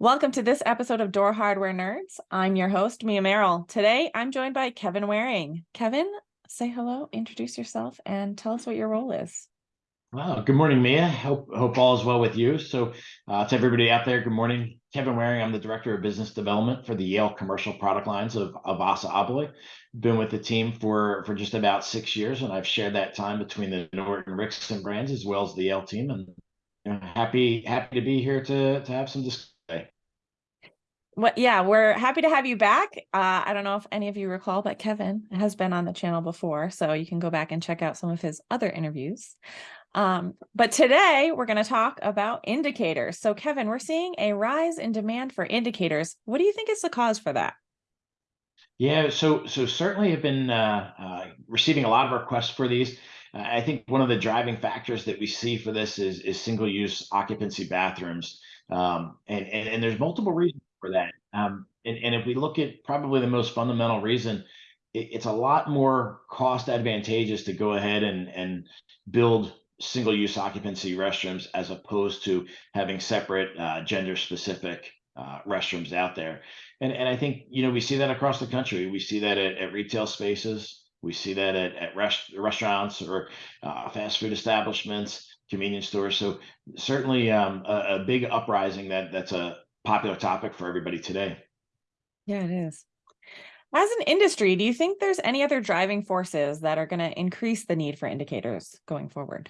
Welcome to this episode of Door Hardware Nerds. I'm your host, Mia Merrill. Today, I'm joined by Kevin Waring. Kevin, say hello, introduce yourself, and tell us what your role is. Wow. Good morning, Mia. Hope hope all is well with you. So, uh, to everybody out there, good morning. Kevin Waring. I'm the director of business development for the Yale commercial product lines of, of Assa Abloy. Been with the team for for just about six years, and I've shared that time between the Norton Rixson brands as well as the Yale team. And you know, happy happy to be here to to have some discussion yeah we're happy to have you back. Uh, i don't know if any of you recall but kevin has been on the channel before so you can go back and check out some of his other interviews. Um, but today we're going to talk about indicators. So kevin we're seeing a rise in demand for indicators. What do you think is the cause for that? Yeah so so certainly have been uh, uh, receiving a lot of requests for these. I think one of the driving factors that we see for this is is single use occupancy bathrooms. Um, and, and and there's multiple reasons for that. Um, and, and if we look at probably the most fundamental reason, it, it's a lot more cost advantageous to go ahead and, and build single use occupancy restrooms as opposed to having separate uh, gender specific uh, restrooms out there. And, and I think, you know, we see that across the country. We see that at, at retail spaces. We see that at, at rest, restaurants or uh, fast food establishments, convenience stores. So certainly um, a, a, big uprising that that's a, popular topic for everybody today. Yeah, it is. As an industry, do you think there's any other driving forces that are going to increase the need for indicators going forward?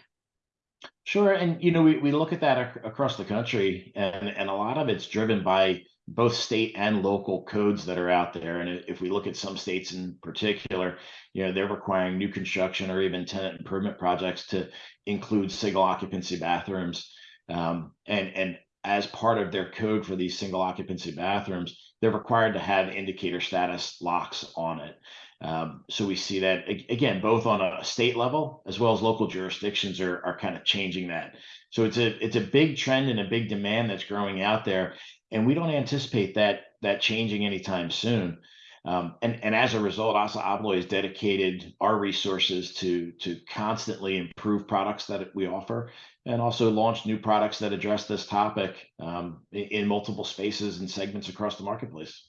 Sure. And, you know, we, we look at that ac across the country and, and a lot of it's driven by both state and local codes that are out there. And if we look at some states in particular, you know, they're requiring new construction or even tenant improvement projects to include single occupancy bathrooms. Um, and, and as part of their code for these single occupancy bathrooms, they're required to have indicator status locks on it. Um, so we see that again, both on a state level as well as local jurisdictions are, are kind of changing that. So it's a it's a big trend and a big demand that's growing out there, and we don't anticipate that that changing anytime soon. Um, and, and as a result, Assa Abloy has dedicated our resources to, to constantly improve products that we offer and also launch new products that address this topic um, in, in multiple spaces and segments across the marketplace.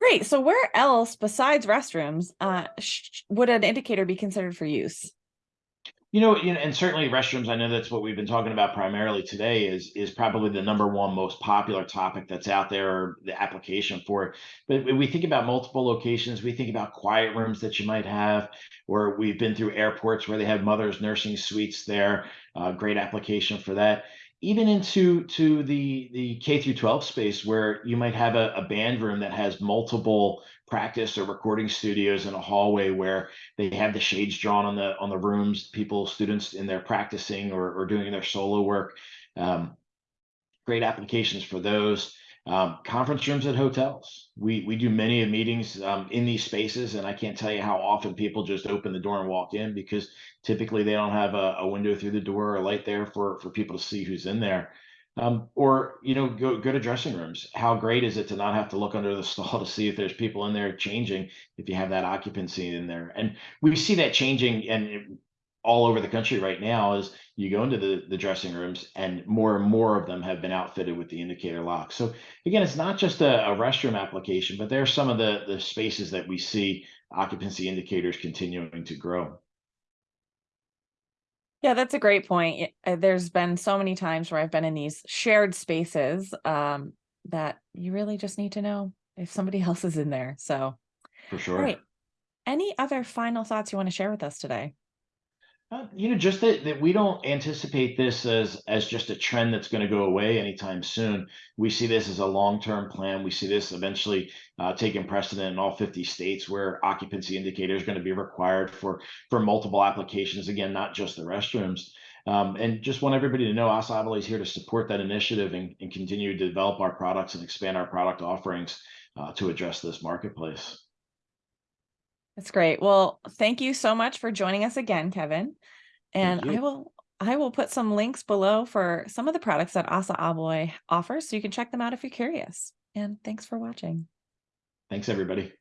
Great. So where else besides restrooms uh, would an indicator be considered for use? You know, and certainly restrooms, I know that's what we've been talking about primarily today is is probably the number one most popular topic that's out there, the application for it. But we think about multiple locations, we think about quiet rooms that you might have, or we've been through airports where they have mothers nursing suites there, uh, great application for that even into to the the K through 12 space where you might have a, a, band room that has multiple practice or recording studios in a hallway where they have the shades drawn on the on the rooms, people, students in there practicing or, or doing their solo work. Um, great applications for those. Um, conference rooms at hotels. We we do many of meetings um, in these spaces, and I can't tell you how often people just open the door and walk in because typically they don't have a, a window through the door or a light there for for people to see who's in there. Um, or you know, go go to dressing rooms. How great is it to not have to look under the stall to see if there's people in there changing if you have that occupancy in there? And we see that changing, and all over the country right now is you go into the, the dressing rooms and more and more of them have been outfitted with the indicator lock. So again, it's not just a, a restroom application, but there's some of the, the spaces that we see occupancy indicators continuing to grow. Yeah, that's a great point. Uh, there's been so many times where I've been in these shared spaces um, that you really just need to know if somebody else is in there. So for sure. All right. Any other final thoughts you want to share with us today? You know, just that, that we don't anticipate this as as just a trend that's going to go away anytime soon. We see this as a long-term plan. We see this eventually uh, taking precedent in all 50 states where occupancy indicator is going to be required for for multiple applications. Again, not just the restrooms. Um, and just want everybody to know Abloy is here to support that initiative and, and continue to develop our products and expand our product offerings uh, to address this marketplace. That's great. Well, thank you so much for joining us again, Kevin. And I will I will put some links below for some of the products that Assa Abloy offers so you can check them out if you're curious. And thanks for watching. Thanks, everybody.